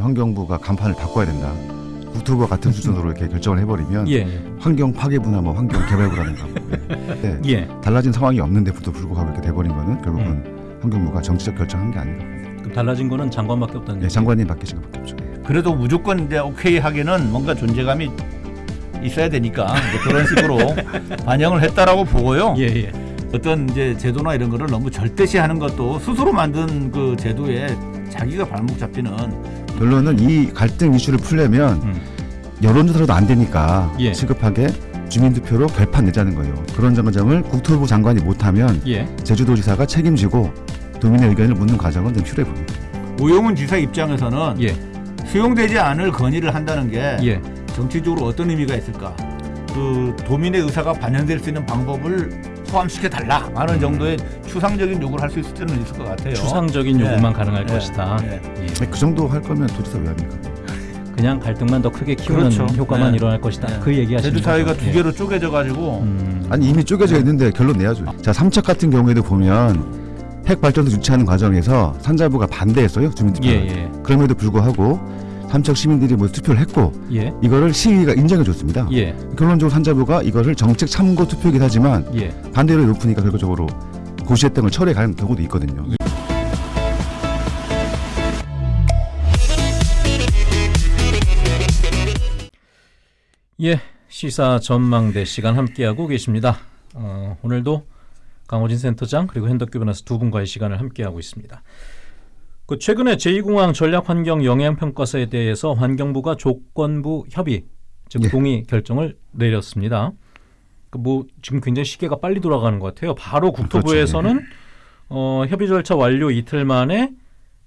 환경부가 간판을 바꿔야 된다. 국토부와 같은 수준으로 이렇게 결정을 해버리면 예, 예. 환경 파괴부나 뭐 환경 개발부라든가 뭐, 예. 네. 예. 달라진 상황이 없는데도 불구하고 이렇게 돼버린 거는 결국은 음. 환경부가 정치적 결정한 게 아닌가. 그럼 달라진 거는 장관밖에 없다는 예, 얘기. 장관님 바뀌신 것밖에 없죠. 그래도 무조건 이제 오케이 하기는 뭔가 존재감이 있어야 되니까 그런 식으로 반영을 했다라고 보고요. 예, 예. 어떤 이제 제도나 이런 거를 너무 절대시하는 것도 스스로 만든 그 제도에 자기가 발목 잡히는 결론은 이 갈등 이슈를 풀려면 음. 여론조사로도 안 되니까 예. 시급하게 주민투표로 결판 내자는 거예요. 그런 점을 국토부 장관이 못하면 예. 제주도지사가 책임지고 도민의 의견을 묻는 과정은 좀 필요해 보입니다. 우영훈 지사 입장에서는 예. 수용되지 않을 건의를 한다는 게 예. 정치적으로 어떤 의미가 있을까? 그 도민의 의사가 반영될 수 있는 방법을 포함시켜 달라 하는 음. 정도의 추상적인 요구를 할 수 있을 때는 있을 것 같아요. 추상적인 예. 요구만 가능할 예. 것이다. 예. 예. 그 정도 할 거면 도지사 왜 합니까? 그냥 갈등만 더 크게 키우는 그렇죠. 효과만 네. 일어날 것이다. 네. 그 얘기하시는 제주 사회가. 두 개로 쪼개져 가지고 음. 아니 이미 쪼개져 있는데 결론 내야죠. 자 삼척 같은 경우에도 보면 핵 발전소 유치하는 과정에서 산자부가 반대했어요 주민투표. 예, 예. 그럼에도 불구하고 삼척 시민들이 뭐 투표를 했고 예. 이거를 시의가 인정해 줬습니다. 예. 결론적으로 산자부가 이거를 정책 참고 투표이긴 하지만 예. 반대율이 높으니까 결과적으로 고시했던 걸 철회해 가는 경우도 있거든요. 예. 시사 전망대 시간 함께하고 계십니다. 어, 오늘도 강호진 센터장 그리고 변호사 두 분과의 시간을 함께하고 있습니다. 그 최근에 제2공항 전략환경 영향평가서에 대해서 환경부가 조건부 협의 즉 예. 동의 결정을 내렸습니다. 그 뭐 지금 굉장히 시계가 빨리 돌아가는 것 같아요. 바로 국토부에서는 어, 협의 절차 완료 이틀 만에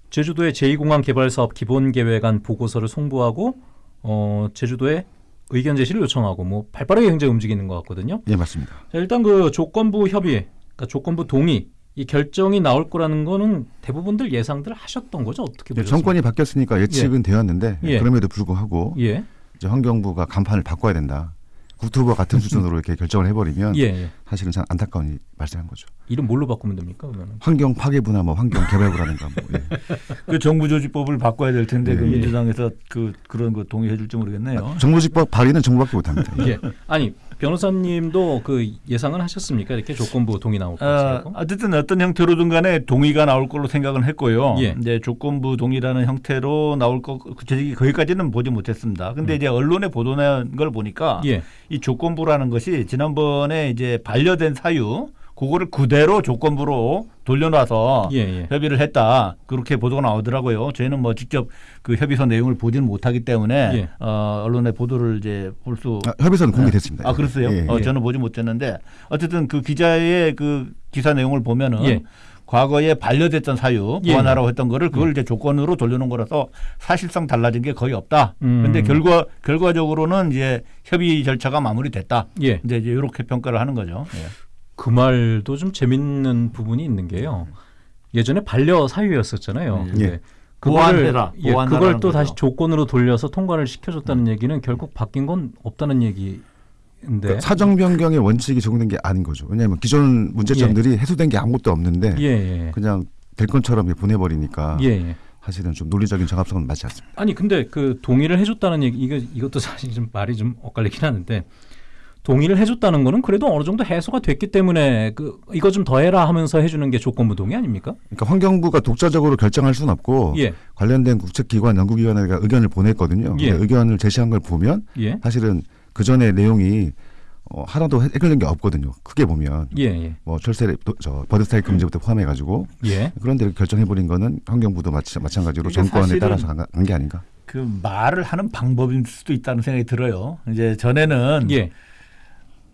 제주도의 제2공항 개발 사업 기본 계획안 보고서를 송부하고 어, 제주도에 의견 제시를 요청하고 뭐 발빠르게 굉장히 움직이는 것 같거든요. 예 맞습니다. 자, 일단 그 조건부 협의, 그러니까 조건부 동의 이 결정이 나올 거라는 거는 대부분들 예상들 하셨던 거죠? 어떻게 예, 보셨습니까? 정권이 바뀌었으니까 예측은 되었는데 예. 그럼에도 불구하고 예, 이제 환경부가 간판을 바꿔야 된다. 국토부와 같은 수준으로 이렇게 결정을 해버리면 예, 예. 사실은 참 안타까운 일이 발생한 거죠. 이름 뭘로 바꾸면 됩니까? 그러면 환경 파괴부나 뭐 환경 개발부라든가 뭐 예. 그 정부조직법을 바꿔야 될 텐데 그 예. 민주당에서 그 그런 거 동의해 줄지 모르겠네요. 정부직법 발의는 정부밖에 못합니다. 예, 아니 변호사님도 그 예상은 하셨습니까? 이렇게 조건부 동의 나올 어, 것이라고? 어쨌든 어떤 형태로든 간에 동의가 나올 걸로 생각을 했고요. 예. 이제 조건부 동의라는 형태로 나올 거 구체적인 거기까지는 보지 못했습니다. 근데 이제 언론에 보도된 걸 보니까 예, 이 조건부라는 것이 지난번에 이제 반려된 사유 그거를 그대로 조건부로 돌려놔서 예, 예. 협의를 했다 그렇게 보도가 나오더라고요. 저희는 뭐 직접 그 협의서 내용을 보지는 못하기 때문에 예. 어, 언론의 보도를 이제 볼수 아, 협의서는 공개됐습니다. 아 그랬어요? 예, 예. 어, 예. 저는 보지 못했는데 어쨌든 그 기자의 그 기사 내용을 보면은 예. 과거에 반려됐던 사유 예. 보완하라고 했던 거를 그걸 이제 조건으로 돌려놓은 거라서 사실상 달라진 게 거의 없다. 음. 근데 결과 결과적으로는 이제 협의 절차가 마무리됐다. 예. 이제 이렇게 평가를 하는 거죠. 예. 그 말도 좀 재밌는 부분이 있는 게요. 예전에 반려 사유였었잖아요. 예. 예. 그거를 보완해라, 예, 그걸 또 거죠. 다시 조건으로 돌려서 통과를 시켜줬다는 얘기는 결국 바뀐 건 없다는 얘기인데. 그러니까 사정 변경의 원칙이 적용된 게 아닌 거죠. 왜냐하면 기존 문제점들이 해소된 게 아무것도 없는데 예, 예. 그냥 될 것처럼 보내버리니까 예, 예. 사실은 좀 논리적인 정합성은 맞지 않습니다. 아니 근데 그 동의를 해줬다는 얘기 이거 이것도 사실 좀 말이 좀 엇갈리긴 하는데 동의를 해줬다는 거는 그래도 어느 정도 해소가 됐기 때문에 그 이거 좀 더해라 하면서 해주는 게 조건부 동의 아닙니까? 그러니까 환경부가 독자적으로 결정할 수는 없고 예, 관련된 국책기관, 연구기관에게 의견을 보냈거든요. 예. 의견을 제시한 걸 보면 예, 사실은 그 전에 내용이 어, 하나도 해- 해결된 게 없거든요. 크게 보면 예, 예, 뭐 철새 도- 저 버드 스타일 금지부터 포함해가지고 예. 그런데 이렇게 결정해 버린 거는 환경부도 마치, 마찬가지로 그러니까 정권에 따라서 간게 아닌가. 그 말을 하는 방법일 수도 있다는 생각이 들어요. 이제 전에는 예,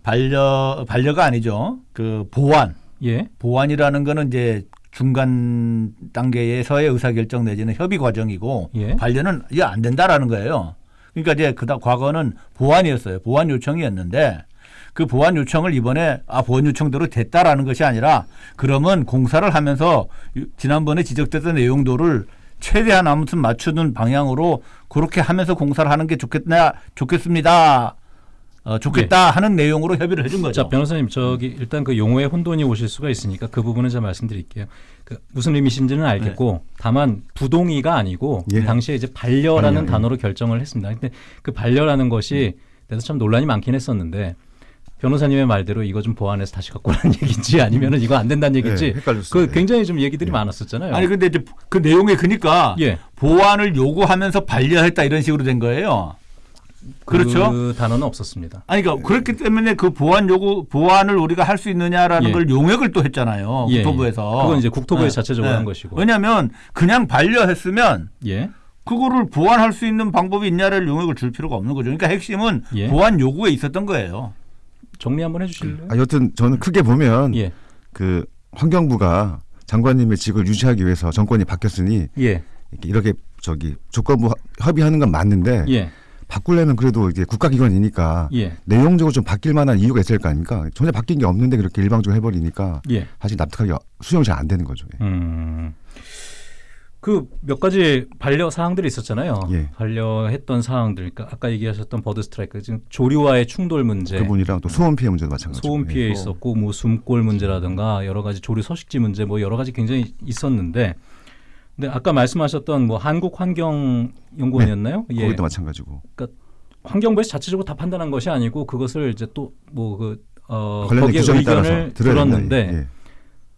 반려 반려가 아니죠. 그 보완 예, 보완이라는 거는 이제 중간 단계에서의 의사결정 내지는 협의 과정이고 예. 반려는 이게 안 된다라는 거예요. 그러니까 이제 그다 과거는 보완이었어요. 보완 요청이었는데 그 보완 요청을 이번에 아 보완 요청대로 됐다라는 것이 아니라 그러면 공사를 하면서 유- 지난번에 지적됐던 내용도를 최대한 아무튼 맞추는 방향으로 그렇게 하면서 공사를 하는 게 좋겠나 좋겠습니다. 어, 좋겠다 하는 내용으로 협의를 해준 거죠. 자 변호사님 저기 일단 그 용어에 혼돈이 오실 수가 있으니까 그 부분은 제가 말씀드릴게요. 그 무슨 의미신지는 알겠고 다만 부동의가 아니고 예. 당시에 이제 반려라는 반려, 예. 단어로 결정을 했습니다. 근데 그 반려라는 것이 그래서 참 논란이 많긴 했었는데 변호사님의 말대로 이거 좀 보완해서 다시 갖고 오라는 얘기인지 아니면은 이거 안 된다는 얘기인지 예, 헷갈렸어요. 그 예. 굉장히 좀 얘기들이 많았었잖아요. 아니 근데 이제 그 내용에 그니까 예. 보완을 요구하면서 반려했다 이런 식으로 된 거예요. 그렇죠. 그 단어는 없었습니다. 아니 그러니까 그렇기 때문에 그 보완 요구 보완을 우리가 할 수 있느냐라는 예. 걸 용역을 또 했잖아요. 예, 국토부에서. 예. 그건 이제 국토부에서 자체적으로 한 것이고. 왜냐하면 그냥 반려했으면 예. 그거를 보완할 수 있는 방법이 있냐를 용역을 줄 필요가 없는 거죠. 그러니까 핵심은 예. 보완 요구에 있었던 거예요. 정리 한번 해주실래요? 아, 여튼 저는 크게 보면 예. 그 환경부가 장관님의 직을 유지하기 위해서 정권이 바뀌었으니 예. 이렇게, 이렇게 저기 조건부 협의하는 건 맞는데 예. 바꾸려면 그래도 이제 국가기관이니까 예. 내용적으로 좀 바뀔 만한 이유가 있을 거 아닙니까? 전혀 바뀐 게 없는데 그렇게 일방적으로 해버리니까 예. 사실 납득하기 수용이 잘 안 되는 거죠. 예. 음. 그몇 가지 반려 사항들이 있었잖아요. 예. 반려했던 사항들. 그러니까 아까 얘기하셨던 버드 스트라이크 지금 조류와의 충돌 문제. 그분이랑 또 소음 피해 문제도 마찬가지고. 소음 피해 예. 있었고 뭐 숨골 문제라든가 여러 가지 조류 서식지 문제 뭐 여러 가지 굉장히 있었는데 근데 아까 말씀하셨던 뭐 한국 환경 연구원이었나요? 예. 거기도 마찬가지고. 환경부에서 자체적으로 다 판단한 것이 아니고 그것을 이제 또 뭐그 어, 거기에 의견을. 들었는데 예.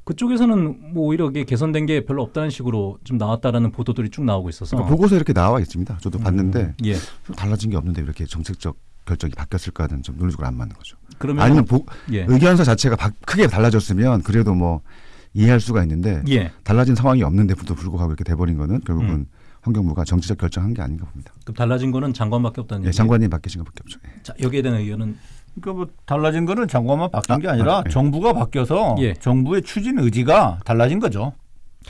그쪽에서는 뭐 오히려 이게 개선된 게 별로 없다는 식으로 좀 나왔다라는 보도들이 쭉 나오고 있어서 그러니까 보고서 이렇게 나와 있습니다. 저도 봤는데 예. 좀 달라진 게 없는데 이렇게 정책적 결정이 바뀌었을까는 좀 논리적으로 안 맞는 거죠. 그러면 아니면 보, 예. 의견서 자체가 바- 크게 달라졌으면 그래도 뭐 이해할 수가 있는데 예. 달라진 상황이 없는데도 불구하고 이렇게 돼버린 거는 결국은 음. 환경부가 정치적 결정한 게 아닌가 봅니다. 그럼 달라진 거는 장관밖에 없다는 예, 얘기. 장관님 바뀌신 것밖에 없죠. 예. 자, 여기에 대한 의견은 그러니까 뭐 달라진 거는 장관만 바뀐 게 아, 아니라 아, 예. 정부가 바뀌어서 예. 정부의 추진 의지가 달라진 거죠.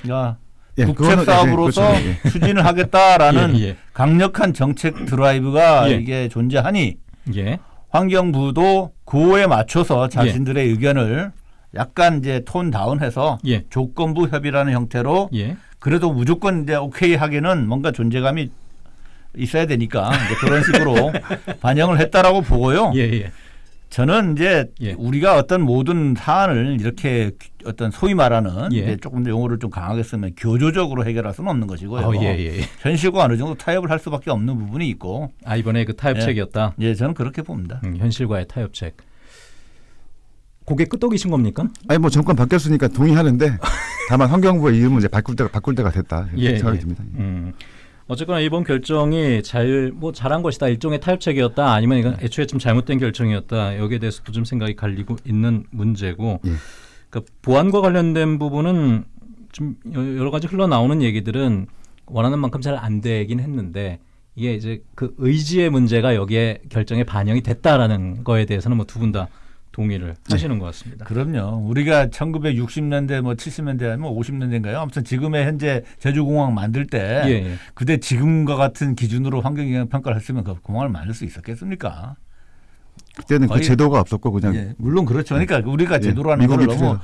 그러니까 예, 국책 예, 사업으로서 그렇죠. 예. 추진을 하겠다라는 예, 예. 강력한 정책 드라이브가 예. 이게 존재하니 예. 환경부도 그거에 맞춰서 자신들의 의견을 약간 이제 톤 다운해서 예. 조건부 협의라는 형태로 예. 그래도 무조건 이제 오케이 하기는 뭔가 존재감이 있어야 되니까 이제 그런 식으로 반영을 했다라고 보고요. 예, 예. 저는 이제 예. 우리가 어떤 모든 사안을 이렇게 어떤 소위 말하는 예. 이제 조금 더 용어를 좀 강하게 쓰면 교조적으로 해결할 수는 없는 것이고요. 어, 예, 예. 예. 현실과 어느 정도 타협을 할 수밖에 없는 부분이 있고, 아, 이번에 그 타협책이었다. 예, 저는 그렇게 봅니다. 음, 현실과의 타협책. 고개 끄덕이신 겁니까? 아니 뭐 정권 바뀌었으니까 동의하는데 다만 환경부의 이름은 이제 바꿀 때가 바꿀 때가 됐다 예, 생각이 예. 듭니다. 음. 어쨌거나 이번 결정이 잘 뭐 잘한 것이다 일종의 타협책이었다 아니면 이건 네. 애초에 좀 잘못된 결정이었다 여기에 대해서도 좀 생각이 갈리고 있는 문제고 예. 그러니까 보안과 관련된 부분은 좀 여- 여러 가지 흘러나오는 얘기들은 원하는 만큼 잘 안 되긴 했는데 이게 이제 그 의지의 문제가 여기에 결정에 반영이 됐다라는 거에 대해서는 뭐 두 분 다 동의를 네. 하시는 것 같습니다. 그럼요. 우리가 1960년대 뭐 70년대 아니면 50년대인가요? 아무튼 지금의 현재 제주공항 만들 때 예, 예. 그때 지금과 같은 기준으로 환경영향 평가를 했으면 그 공항을 만들 수 있었겠습니까? 그때는 그 거의- 제도가 없었고 그냥 예, 물론 그렇죠. 그러니까 우리가 예, 제도라는 걸 너무 필요해서.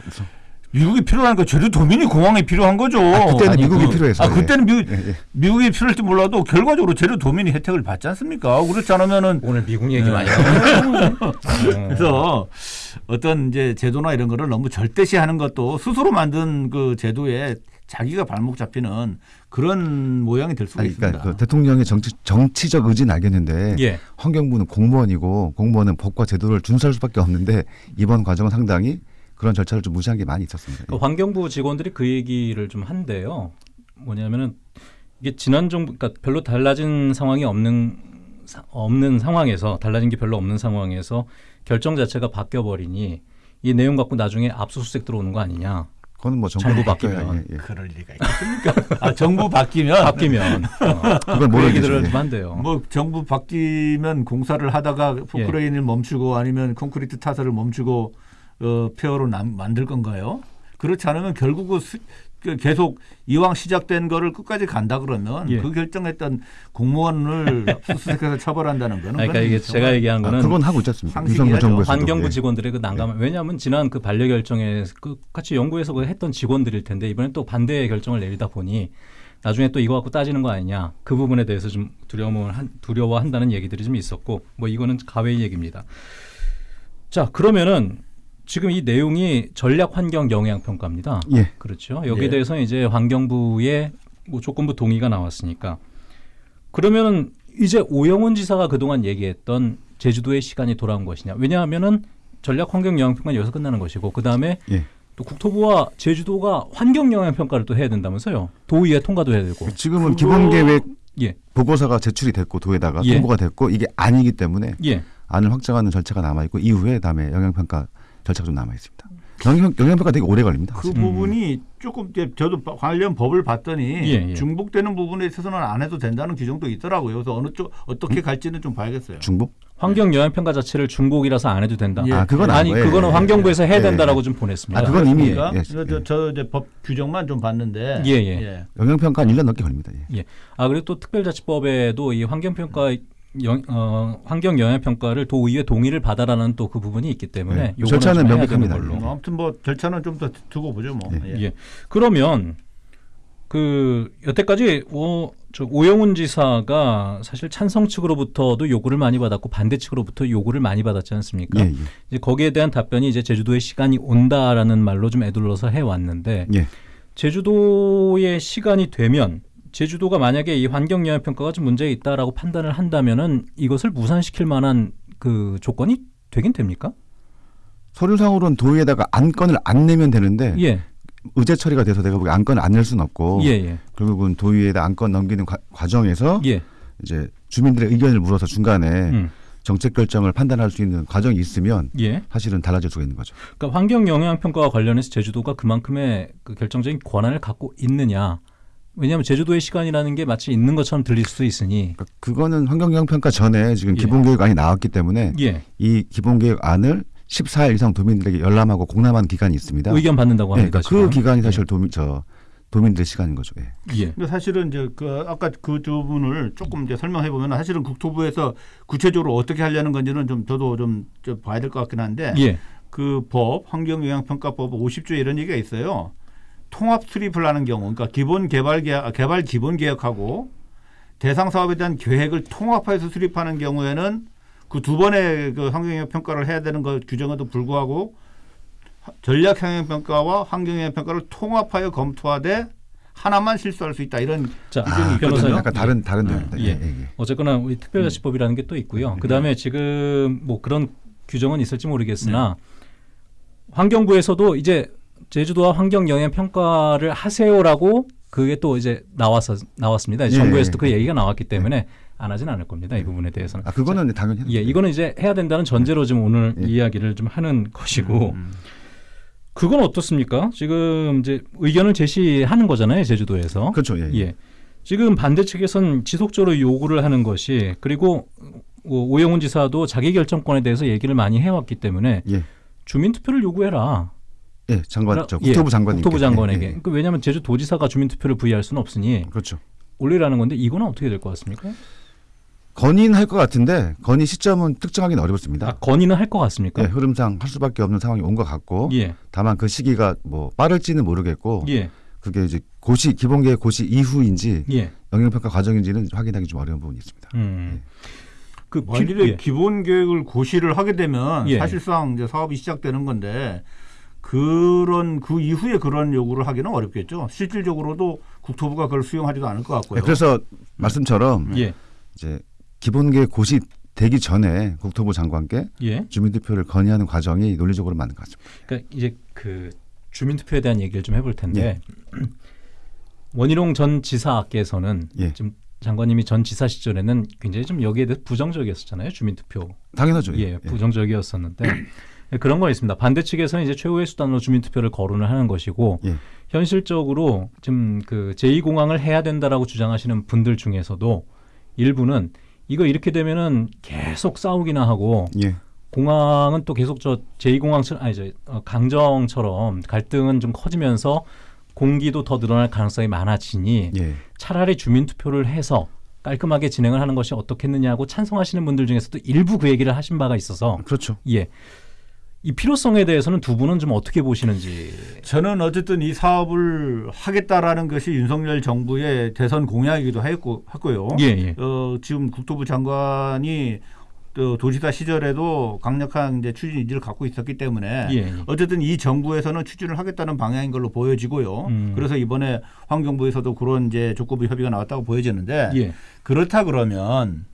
미국이 필요한 거 제주 도민이 공항이 필요한 거죠. 아, 그때는 아니, 미국이 그- 필요해서. 아 그때는 미국 예, 예. 미국이 필요할지 몰라도 결과적으로 제주 도민이 혜택을 받지 않습니까? 그렇지 않으면은 오늘 미국 얘기 네. 많이 나오네요. 그래서 어떤 이제 제도나 이런 거를 너무 절대시하는 것도 스스로 만든 그 제도에 자기가 발목 잡히는 그런 모양이 될 수가 아니, 있습니다. 그러니까 그 대통령의 정치, 정치적 의지는 알겠는데 예. 환경부는 공무원이고 공무원은 법과 제도를 준수할 수밖에 없는데 이번 과정은 상당히 그런 절차를 좀 무시한 게 많이 있었습니다. 그 환경부 직원들이 그 얘기를 좀 한대요. 뭐냐면은 이게 지난 정부 그러니까 별로 달라진 상황이 없는 사- 없는 상황에서 달라진 게 별로 없는 상황에서 결정 자체가 바뀌어 버리니 이 내용 갖고 나중에 압수수색 들어오는 거 아니냐. 그거는 뭐 정부 바뀌면. 예, 예. 그럴 리가 있겠습니까? 아, 정부 바뀌면 바뀌면 어, 그걸 그 예. 좀 한대요. 뭐 정부 바뀌면 공사를 하다가 포크레인을 멈추고 아니면 콘크리트 타설을 멈추고 어, 폐허로 남, 만들 건가요? 그렇지 않으면 결국은 수, 그 계속 이왕 시작된 거를 끝까지 간다 그러면 예. 그 결정했던 공무원을 압수수색해서 처벌한다는 거는 그러니까 이게 제가 얘기한 아, 거는 그건 하고 있지 않습니까? 환경부 예. 직원들의 그 난감. 왜냐하면 지난 그 반려 결정에 그 같이 연구해서 그 했던 직원들일 텐데 이번엔 또 반대의 결정을 내리다 보니 나중에 또 이거 갖고 따지는 거 아니냐 그 부분에 대해서 좀 두려움을 한, 두려워한다는 얘기들이 좀 있었고 뭐 이거는 가외의 얘기입니다. 자 그러면은 지금 이 내용이 전략 환경 영향 평가입니다. 예. 그렇죠. 여기에 예. 대해서 이제 환경부의 뭐 조건부 동의가 나왔으니까 그러면은 이제 오영훈 지사가 그동안 얘기했던 제주도의 시간이 돌아온 것이냐? 왜냐하면은 전략 환경 영향 평가 여기서 끝나는 것이고 그 다음에 예. 또 국토부와 제주도가 환경 영향 평가를 또 해야 된다면서요. 도의회 통과도 해야 되고. 지금은 기본 계획 예. 보고서가 제출이 됐고 도에다가 예. 통보가 됐고 이게 아니기 때문에 예. 안을 확정하는 절차가 남아 있고 이후에 다음에 영향 평가 절차가 좀 남아 있습니다. 영향 영향 평가 되게 오래 걸립니다. 그 음. 부분이 조금 이제 저도 바- 관련 법을 봤더니 예, 예. 중복되는 부분에 있어서는 안 해도 된다는 규정도 있더라고요. 그래서 어느 쪽 어떻게 갈지는 좀 봐야겠어요. 중복? 환경 영향 평가 자체를 중복이라서 안 해도 된다. 예. 아 그건 아니 아니고요. 그거는 예, 환경부에서 해야 예, 된다라고 예. 좀 보냈습니다. 아, 그건 이미 그러니까 예, 저, 예. 저, 저 이제 법 규정만 좀 봤는데 예, 예. 영향 평가 한 1년 넘게 걸립니다. 예. 아 그리고 또 특별자치법에도 이 환경 평가 영, 어, 환경 영향 평가를 도의회 동의를 받아라는 또 그 부분이 있기 때문에 네. 절차는 명백합니다. 되는 걸로. 뭐 아무튼 뭐 절차는 좀 더 두고 보죠 뭐. 예. 예. 예. 그러면 그 여태까지 오, 저 오영훈 지사가 사실 찬성 측으로부터도 요구를 많이 받았고 반대 측으로부터 요구를 많이 받았지 않습니까? 예, 예. 이제 거기에 대한 답변이 이제 제주도의 시간이 온다라는 말로 좀 애둘러서 해 왔는데 예. 제주도의 시간이 되면 제주도가 만약에 이 환경 영향 평가가 좀 문제 있다라고 판단을 한다면은 이것을 무산시킬 만한 그 조건이 되긴 됩니까? 서류상으로는 도의에다가 안건을 안 내면 되는데 예. 의제 처리가 돼서 내가 보기 안건을 안 낼 수는 없고 예, 예. 결국은 도의에다 안건 넘기는 과, 과정에서 예. 이제 주민들의 의견을 물어서 중간에 음. 정책 결정을 판단할 수 있는 과정이 있으면 예. 사실은 달라질 수가 있는 거죠. 그러니까 환경 영향 평가와 관련해서 제주도가 그만큼의 그 결정적인 권한을 갖고 있느냐? 왜냐하면 제주도의 시간이라는 게 마치 있는 것처럼 들릴 수도 있으니 그러니까 그거는 환경영향 평가 전에 지금 예. 기본계획안이 나왔기 때문에 예. 이 기본계획안을 14일 이상 도민들에게 열람하고 공람하는 기간이 있습니다. 의견 받는다고 네, 합니다. 그러니까 그. 기간이 사실 도민 저 도민들의 시간인 거죠. 예. 예. 근데 사실은 이제 그 아까 그 부분을 조금 이제 설명해 보면 사실은 국토부에서 구체적으로 어떻게 하려는 건지는 좀 저도 좀, 좀 봐야 될 것 같긴 한데 예. 그법 환경영향평가법 50조에 이런 얘기가 있어요. 통합 수립을 하는 경우, 그러니까 기본 개발 계약, 아, 개발 기본 계획하고 대상 사업에 대한 계획을 통합해서 수립하는 경우에는 그 두 번의 그 환경영향 평가를 해야 되는 것 규정에도 불구하고 하- 전략 환경 평가와 환경 영향 평가를 통합하여 검토하되 하나만 실수할 수 있다 이런 자, 규정이 아, 있거든요. 변호사님. 약간 다른 다른 예. 내용입니다. 예. 예, 예, 예. 어쨌거나 우리 특별자치법이라는 게또 있고요. 그 다음에 지금 뭐 그런 규정은 있을지 모르겠으나 환경부에서도 이제 제주도와 환경 영향 평가를 하세요라고 그게 또 이제 나왔어 나왔습니다. 예. 정부에서도 그 얘기가 나왔기 때문에 안 하진 않을 겁니다. 이 부분에 대해서는. 아 그거는 당연히 예, 이거는 이제 해야 된다는 전제로 지금 오늘 예. 이야기를 좀 하는 것이고 음. 그건 어떻습니까? 지금 이제 의견을 제시하는 거잖아요, 제주도에서. 그렇죠. 예. 예. 지금 반대 측에선 지속적으로 요구를 하는 것이 그리고 오- 오영훈 지사도 자기 결정권에 대해서 얘기를 많이 해왔기 때문에 예. 주민 투표를 요구해라. 예, 장관, 저 예, 국토부 장관님. 국토부 장관에게. 그러니까 왜냐하면 제주 도지사가 주민 투표를 부의할 수는 없으니 그렇죠. 올리라는 건데 이거는 어떻게 될 것 같습니까? 건의는 할것 같은데 건의 시점은 특정하기는 어렵습니다. 아, 건의는 할것 같습니까? 예, 흐름상 할 수밖에 없는 상황이 온 것 같고 예. 다만 그 시기가 뭐 빠를지는 모르겠고 예. 그게 이제 고시 기본계획 고시 이후인지 예. 영향평가 과정인지는 확인하기 좀 어려운 부분이 있습니다. 음. 그 피- 만일에 예. 기본 계획을 고시를 하게 되면 예. 사실상 이제 사업이 시작되는 건데 그런 그 이후에 그런 요구를 하기는 어렵겠죠. 실질적으로도 국토부가 그걸 수용하지도 않을 것 같고요. 예, 그래서 말씀처럼 예. 이제 기본계획 고시 되기 전에 국토부 장관께 예. 주민투표를 건의하는 과정이 논리적으로 맞는 것 같습니다. 그러니까 이제 그 주민 투표에 대한 얘기를 좀 해볼 텐데 예. 원희룡 전 지사께서는 예. 지금 장관님이 전 지사 시절에는 굉장히 좀 여기에 대해서 부정적이었었잖아요 주민 투표 당연하죠. 예, 부정적이었었는데 예, 그런 거 있습니다 반대 측에서는 이제 최후의 수단으로 주민 투표를 거론을 하는 것이고 예. 현실적으로 지금 그 제2공항을 해야 된다라고 주장하시는 분들 중에서도 일부는 이거 이렇게 되면은 계속 싸우기나 하고 예. 공항은 또 계속 저 제2공항 아니 저 어, 강정처럼 갈등은 좀 커지면서 공기도 더 늘어날 가능성이 많아지니 예. 차라리 주민 투표를 해서 깔끔하게 진행을 하는 것이 어떻겠느냐고 찬성하시는 분들 중에서도 일부 그 얘기를 하신 바가 있어서 그렇죠. 예. 이 필요성에 대해서는 두 분은 좀 어떻게 보시는지. 저는 어쨌든 이 사업을 하겠다라는 것이 윤석열 정부의 대선 공약이기도 했고 했고요. 예, 예. 어, 지금 국토부 장관이 또 도지사 시절에도 강력한 이제 추진 의지를 갖고 있었기 때문에 예, 예. 어쨌든 이 정부에서는 추진을 하겠다는 방향인 걸로 보여지고요. 음. 그래서 이번에 환경부에서도 그런 이제 족구부 협의가 나왔다고 보여지는데 예. 그렇다 그러면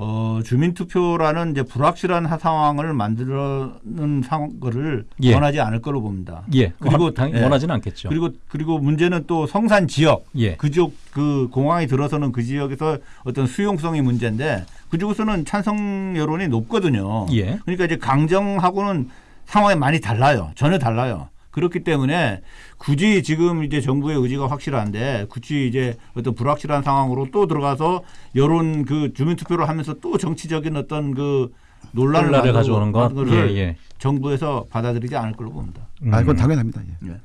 어, 주민투표라는 이제 불확실한 하- 상황을 만드는 상 거를 예. 원하지 않을 걸로 봅니다. 예. 그리고 원- 당, 예. 원하지는 않겠죠. 그리고 그리고 문제는 또 성산 지역 예. 그쪽 그 공항이 들어서는 그 지역에서 어떤 수용성이 문제인데 그쪽에서는 찬성 여론이 높거든요. 예. 그러니까 이제 강정하고는 상황이 많이 달라요. 전혀 달라요. 그렇기 때문에 굳이 지금 이제 정부의 의지가 확실한데 굳이 이제 어떤 불확실한 상황으로 또 들어가서 여론 그 주민 투표를 하면서 또 정치적인 어떤 그 논란을 만들고 가져오는 것. 예, 예. 정부에서 받아들이지 않을 걸로 봅니다. 음. 아, 이건 당연합니다. 예. 예.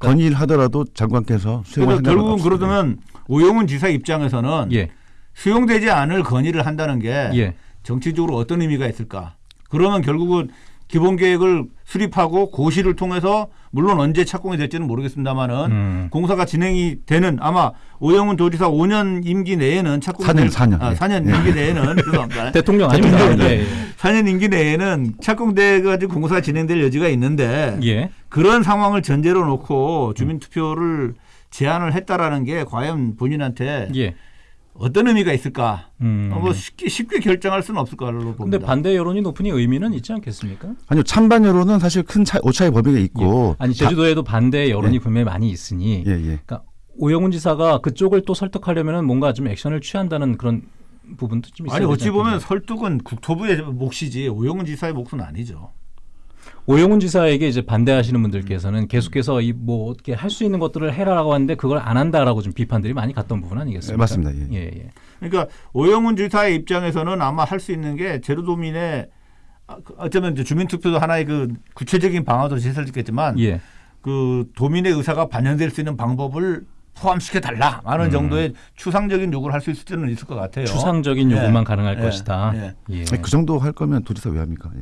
건의를 하더라도 장관께서 생각은 결국은. 그러면 오영훈 지사 입장에서는 예. 수용되지 않을 건의를 한다는 게 예. 정치적으로 어떤 의미가 있을까? 그러면 결국은 기본 계획을 수립하고 고시를 통해서 물론 언제 착공이 될지는 모르겠습니다만은 음. 공사가 진행이 되는 아마 오영훈 도지사 5년 임기 내에는 착공이 사 년, 될- 사 년. 아, 예. 4년 예. 임기 내에는 죄송합니다. 대통령 아닙니다. 예, 4년 임기 내에는 착공돼 가지고 공사가 진행될 여지가 있는데 예. 예. 그런 상황을 전제로 놓고 주민 투표를 제안을 했다라는 게 과연 본인한테 예. 어떤 의미가 있을까? 음. 어, 뭐 쉽게, 쉽게 결정할 수는 없을 거로 봅니다. 근데 반대 여론이 높으니 의미는 있지 않겠습니까? 아니요 찬반 여론은 사실 큰 차, 오차의 범위가 있고 아니 다- 제주도에도 반대 여론이 예. 분명히 많이 있으니 예, 예. 그러니까 오영훈 지사가 그쪽을 또 설득하려면 뭔가 좀 액션을 취한다는 그런 부분도 좀 있어요. 아니 어찌 보면 설득은 국토부의 몫이지 오영훈 지사의 몫은 아니죠. 오영훈 지사에게 이제 반대하시는 분들께서는 계속해서 이 뭐 어떻게 할 수 있는 것들을 해라라고 하는데 그걸 안 한다라고 좀 비판들이 많이 갔던 부분 아니겠습니까? 네, 맞습니다. 예. 예, 예. 그러니까 오영훈 지사의 입장에서는 아마 할 수 있는 게 제주도민의 아, 그 어쩌면 이제 주민투표도 하나의 그 구체적인 방안도 제시했겠지만 예. 그 도민의 의사가 반영될 수 있는 방법을 포함시켜 달라 하는 음. 정도의 추상적인 요구를 할 수 있을 때는 있을 것 같아요. 추상적인 예. 요구만 가능할 예. 것이다. 예. 예. 그 정도 할 거면 도지사 왜 합니까? 예.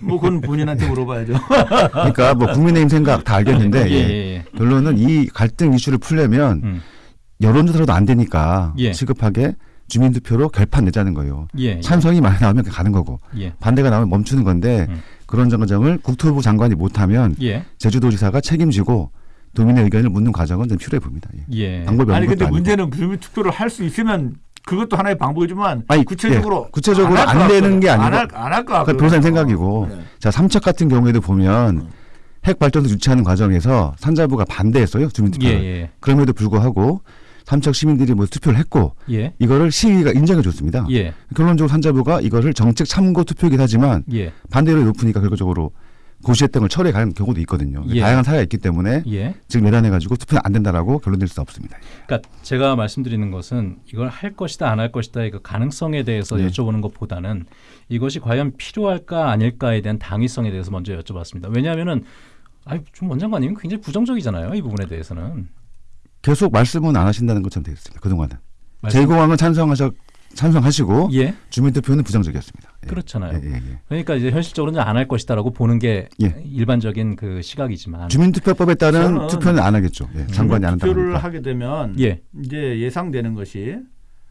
뭐 그건 본인한테 물어봐야죠. 그러니까 뭐 국민의힘 생각 다 알겠는데 예, 예. 예, 예. 결론은 이 갈등 이슈를 풀려면 음. 여론조사로도 안 되니까 예. 시급하게 주민투표로 결판 내자는 거예요. 예, 예. 찬성이 많이 나오면 가는 거고 예. 반대가 나오면 멈추는 건데 음. 그런 정정을 국토부 장관이 못하면 예. 제주도지사가 책임지고 도민의 의견을 묻는 과정은 좀 필요해 봅니다. 예. 예. 방법이 아니 없는 근데. 문제는 주민 투표를 할 수 있으면 그것도 하나의 방법이지만 아니, 구체적으로 예, 구체적으로 안것 되는 게 아니고 안할것 그 같고요. 변호사님 생각이고 네. 자 삼척 같은 경우에도 보면 음. 핵 발전소 유치하는 과정에서 산자부가 반대했어요 주민투표. 예, 를 예. 그럼에도 불구하고 삼척 시민들이 뭐 투표를 했고 예. 이거를 시위가 인정해 줬습니다. 예. 결론적으로 산자부가 이거를 정책 참고 투표이긴 하지만 예. 반대율이 높으니까 결과적으로 고시했던 걸 철회해 가는 경우도 있거든요. 예. 다양한 사례가 있기 때문에 예. 지금 내란해 가지고 투표는 안 된다라고 결론 낼 수 없습니다. 그러니까 제가 말씀드리는 것은 이걸 할 것이다 안 할 것이다의 그 가능성에 대해서 네. 여쭤보는 것보다는 이것이 과연 필요할까 아닐까에 대한 당위성에 대해서 먼저 여쭤봤습니다. 왜냐하면은 아니 좀 원장관님은 굉장히 부정적이잖아요. 이 부분에 대해서는. 계속 말씀은 안 하신다는 것처럼 되어 있습니다. 그 동안은 말씀- 제2공항은 찬성하셔 찬성하시고 예. 주민투표는 부정적이었습니다. 예. 그렇잖아요. 예, 예, 예. 그러니까 이제 현실적으로는 안 할 것이다라고 보는 게 예. 일반적인 그 시각이지만. 주민투표법에 따른 투표는 안 하겠죠. 예, 장관이 안 한다고 투표를. 하게 되면 예. 이제 예상되는 것이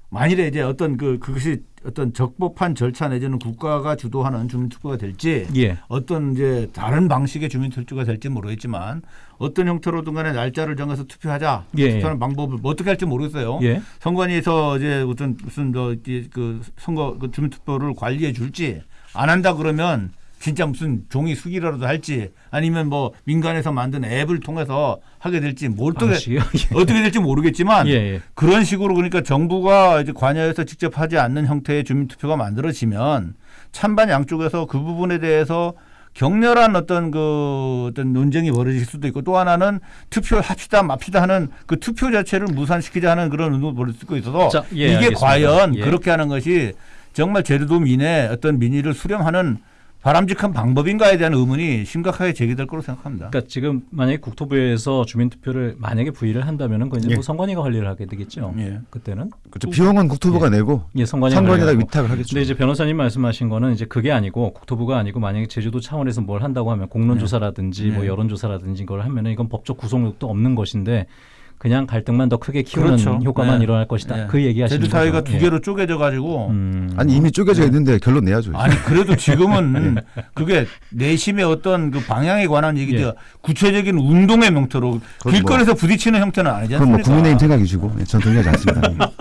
만일에 이제 어떤 그 그것이 어떤 적법한 절차 내지는 국가가 주도하는 주민투표가 될지 예. 어떤 이제 다른 방식의 주민투표가 될지 모르겠지만 어떤 형태로든 간에 날짜를 정해서 투표하자 예, 투표하는 방법을 뭐 어떻게 할지 모르겠어요. 예. 선관위에서 이제 어떤 무슨 저, 이제 그 선거 그 주민투표를 관리해 줄지 안 한다 그러면 진짜 무슨 종이 수기라도 할지 아니면 뭐 민간에서 만든 앱을 통해서 하게 될지 뭐 어떻게 방식이요? 어떻게 될지 모르겠지만 예. 예. 그런 식으로 그러니까 정부가 이제 관여해서 직접 하지 않는 형태의 주민투표가 만들어지면 찬반 양쪽에서 그 부분에 대해서 격렬한 어떤 그 어떤 논쟁이 벌어질 수도 있고 또 하나는 투표를 합시다 맙시다 하는 그 투표 자체를 무산시키자 하는 그런 운동이 벌어질 수도 있어서 자, 예, 이게 알겠습니다. 과연 예. 그렇게 하는 것이 정말 제주도 민의 어떤 민의를 수렴하는 바람직한 방법인가에 대한 의문이 심각하게 제기될 거로 생각합니다. 그러니까 지금 만약에 국토부에서 주민투표를 만약에 부의를 한다면은 그건 이제 예. 뭐 선관위가 관리를 하게 되겠죠. 예. 그때는 그렇죠. 비용은 국토부가 내고 예, 선관위가 관리하고. 위탁을 하겠죠. 근데 이제 변호사님 말씀하신 거는 이제 그게 아니고 국토부가 아니고 만약에 제주도 차원에서 뭘 한다고 하면 공론조사라든지 네. 뭐 여론조사라든지 이걸 하면은 이건 법적 구속력도 없는 것인데 그냥 갈등만 더 크게 키우는 그렇죠. 효과만 네. 일어날 것이다. 네. 그 얘기하시는 제주 사회가 거죠. 두 예. 개로 쪼개져 가지고 음. 아니 이미 쪼개져 있는데 결론 내야죠. 아니 그래도 지금은 그게 내심의 어떤 그 방향에 관한 얘기죠. 예. 구체적인 운동의 명태로 그건 길거리에서 부딪히는 형태는 아니지 뭐 않습니까? 국민의힘 생각이시고 예, 전 동의하지 않습니다.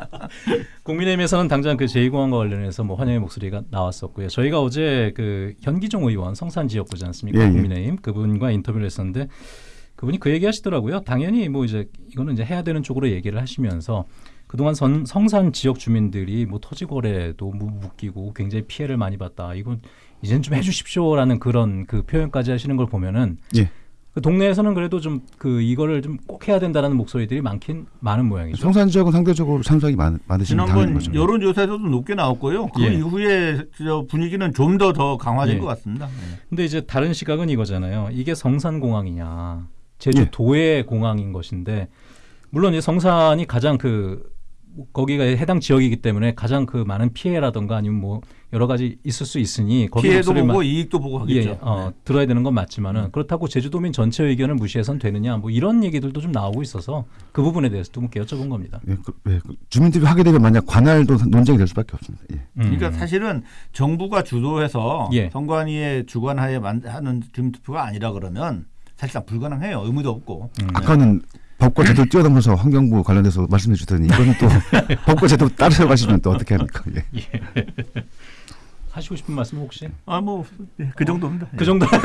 국민의힘에서는 당장 그 제2공항과 관련해서 뭐 환영의 목소리가 나왔었고요. 저희가 어제 그 현기종 의원 성산 지역구지 않습니까? 예, 예. 국민의힘 그분과 인터뷰를 했었는데 그분이 그 얘기 하시더라고요. 당연히 뭐 이제 이거는 이제 해야 되는 쪽으로 얘기를 하시면서 그동안 선, 성산 지역 주민들이 뭐 토지 거래도 무- 묶이고 굉장히 피해를 많이 봤다. 이건 이젠 좀 해주십시오라는 그런 그 표현까지 하시는 걸 보면은 예. 그 동네에서는 그래도 좀 그 이거를 좀 꼭 해야 된다라는 목소리들이 많긴 많은 모양이죠. 성산 지역은 상대적으로 참석이 많, 당연한 지난번 거죠. 여론 조사에서도 높게 나왔고요. 그 예. 이후에 저 분위기는 좀더더 강화된 예. 것 같습니다. 네. 근데 이제 다른 시각은 이거잖아요. 이게 성산 공항이냐, 제주도의 공항인 것인데 물론 이제 성산이 가장 그 거기가 해당 지역이기 때문에 가장 그 많은 피해라던가 아니면 뭐 여러 가지 있을 수 있으니 거기 피해도 보고 이익도 보고 하겠죠. 예, 어, 들어야 되는 건 맞지만은 그렇다고 제주도민 전체 의견을 무시해선 되느냐 뭐 이런 얘기들도 좀 나오고 있어서 그 부분에 대해서 좀 여쭤본 겁니다. 예, 그, 예, 그 주민들이 하게 되면 만약 관할도 논쟁이 될 수밖에 없습니다. 예. 음. 그러니까 사실은 정부가 주도해서 예. 선관위의 주관하에 만- 하는 주민투표가 아니라 그러면 사실상 불가능해요. 의무도 없고. 음. 아까는 법과 제도 뛰어넘어서 환경부 관련해서 말씀해 주더니 이거는 또 법과 제도 따르려 가시면 또 어떻게 합니까? 예. 하시고 싶은 말씀 혹시? 아 뭐그 정도입니다. 그 정도.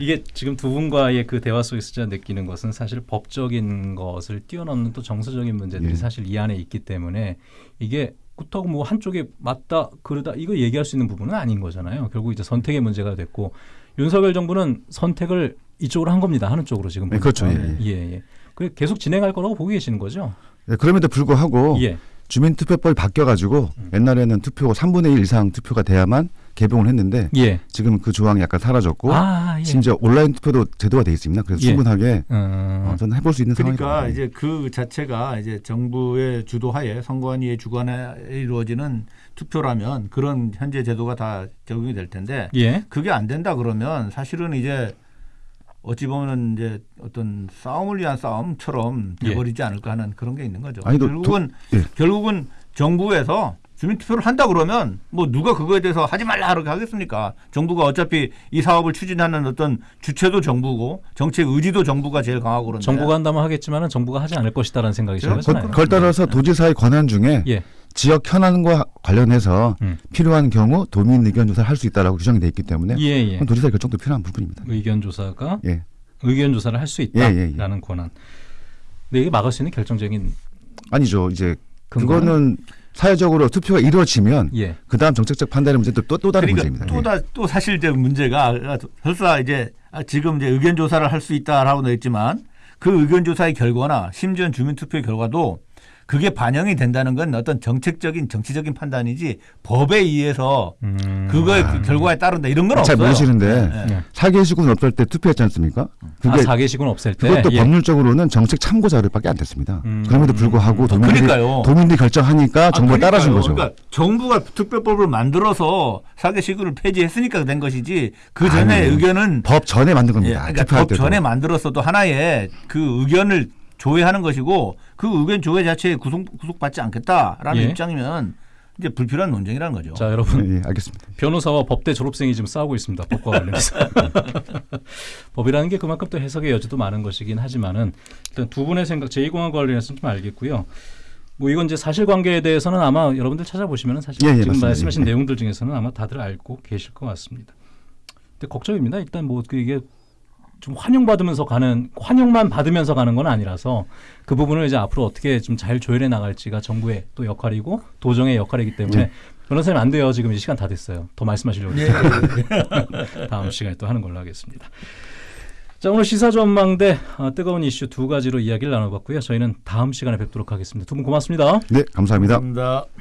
이게 지금 두 분과의 그 대화 속에서 제가 느끼는 것은 사실 법적인 것을 뛰어넘는 또 정서적인 문제들이 예. 사실 이 안에 있기 때문에 이게 그렇다고 뭐 한쪽에 맞다 그러다 이거 얘기할 수 있는 부분은 아닌 거잖아요. 결국 이제 선택의 문제가 됐고 윤석열 정부는 선택을 이쪽으로 한 겁니다. 하는 쪽으로 지금 네, 그렇죠. 예, 예, 예. 그 계속 진행할 거라고 보고 계시는 거죠? 예, 그럼에도 불구하고 예. 주민투표법이 바뀌어가지고 음. 옛날에는 투표 3분의 1 이상 투표가 돼야만 개봉을 했는데 예. 지금 그 조항이 약간 사라졌고 아, 예. 심지어 온라인 투표도 제도가 돼 있습니다. 그래서 예. 충분하게 음. 어, 저는 해볼 수 있는 그러니까 상황이다. 이제 그 자체가 이제 정부의 주도하에 선관위의 주관에 이루어지는 투표라면 그런 현재 제도가 다 적용이 될 텐데 예. 그게 안 된다 그러면 사실은 이제 어찌 보면 이제 어떤 싸움을 위한 싸움처럼 예. 돼버리지 않을까 하는 그런 게 있는 거죠. 아니, 또 결국은 도- 예. 결국은 정부에서 주민투표를 한다 그러면 뭐 누가 그거에 대해서 하지 말라 그렇게 하겠습니까? 정부가 어차피 이 사업을 추진하는 어떤 주체도 정부고 정책 의지도 정부가 제일 강하고 그런데 정부가 한다면 하겠지만은 정부가 하지 않을 것이다라는 생각이. 들잖아요. 그걸 따라서 도지사의 권한 중에 예. 지역 현안과 관련해서 음. 필요한 경우 도민 의견 조사를 할 수 있다라고 규정이 돼 있기 때문에 예, 예. 그건 도지사의 결정도 필요한 부분입니다. 의견 조사가 예. 의견 조사를 할수 예, 예, 있다라는 예. 권한. 근데 이게 막을 수 있는 결정적인 아니죠. 이제 근거는? 그거는 사회적으로 투표가 이루어지면 예. 그다음 정책적 판단의 문제도 또, 또 다른 그러니까 문제입니다. 또, 다, 또 사실 이제 문제가 설사 이제 아, 지금 이제 의견 조사를 할 수 있다라고 냈지만 그 의견 조사의 결과나 심지어 주민 투표의 결과도 그게 반영이 된다는 건 어떤 정책적인 정치적인 판단이지 법에 의해서 음. 그거의 그 결과에 따른다 이런 건 아, 잘 없어요. 모르시는데 네. 예. 사개 시군 없을 때 투표했지 않습니까? 아, 그게 사개식은 없앨 때 그것도 예. 법률적으로는 정책 참고 자료밖에 안 됐습니다. 음. 그럼에도 불구하고 도민들이, 그러니까요. 도민들이 결정하니까 아, 정부가 따라준 그러니까요. 거죠. 그러니까 정부가 투표법을 만들어서 사개시구를 폐지했으니까 된 것이지 그 전에 의견은 법 전에 만든 예, 겁니다. 그러니까 투표할 법 때도. 전에 만들었어도 하나의 그 의견을 조회하는 것이고 그 의견 조회 자체에 구속 구속받지 않겠다라는 예. 입장이면 이제 불필요한 논쟁이라는 거죠. 자, 여러분 예, 예, 알겠습니다. 변호사와 법대 졸업생이 지금 싸우고 있습니다. 법과 관련해서. 법이라는 게 그만큼 또 해석의 여지도 많은 것이긴 하지만은 일단 두 분의 생각 제2공항 관련해서는 좀 알겠고요. 뭐 이건 이제 사실관계에 대해서는 아마 여러분들 찾아보시면은 사실 예, 예, 지금 맞습니다. 말씀하신 예, 예. 내용들 중에서는 아마 다들 알고 계실 것 같습니다. 근데 걱정입니다. 일단 뭐그 이게 좀 환영받으면서 가는 환영만 받으면서 가는 건 아니라서 그 부분을 이제 앞으로 어떻게 좀 잘 조율해 나갈지가 정부의 또 역할이고 도정의 역할이기 때문에 네. 변호사님 안 돼요. 지금 이제 시간 다 됐어요. 더 말씀하시려고 예. 다음 시간에 또 하는 걸로 하겠습니다. 자 오늘 시사 전망대 어, 뜨거운 이슈 두 가지로 이야기를 나눠봤고요. 저희는 다음 시간에 뵙도록 하겠습니다. 두 분 고맙습니다. 네, 감사합니다. 감사합니다.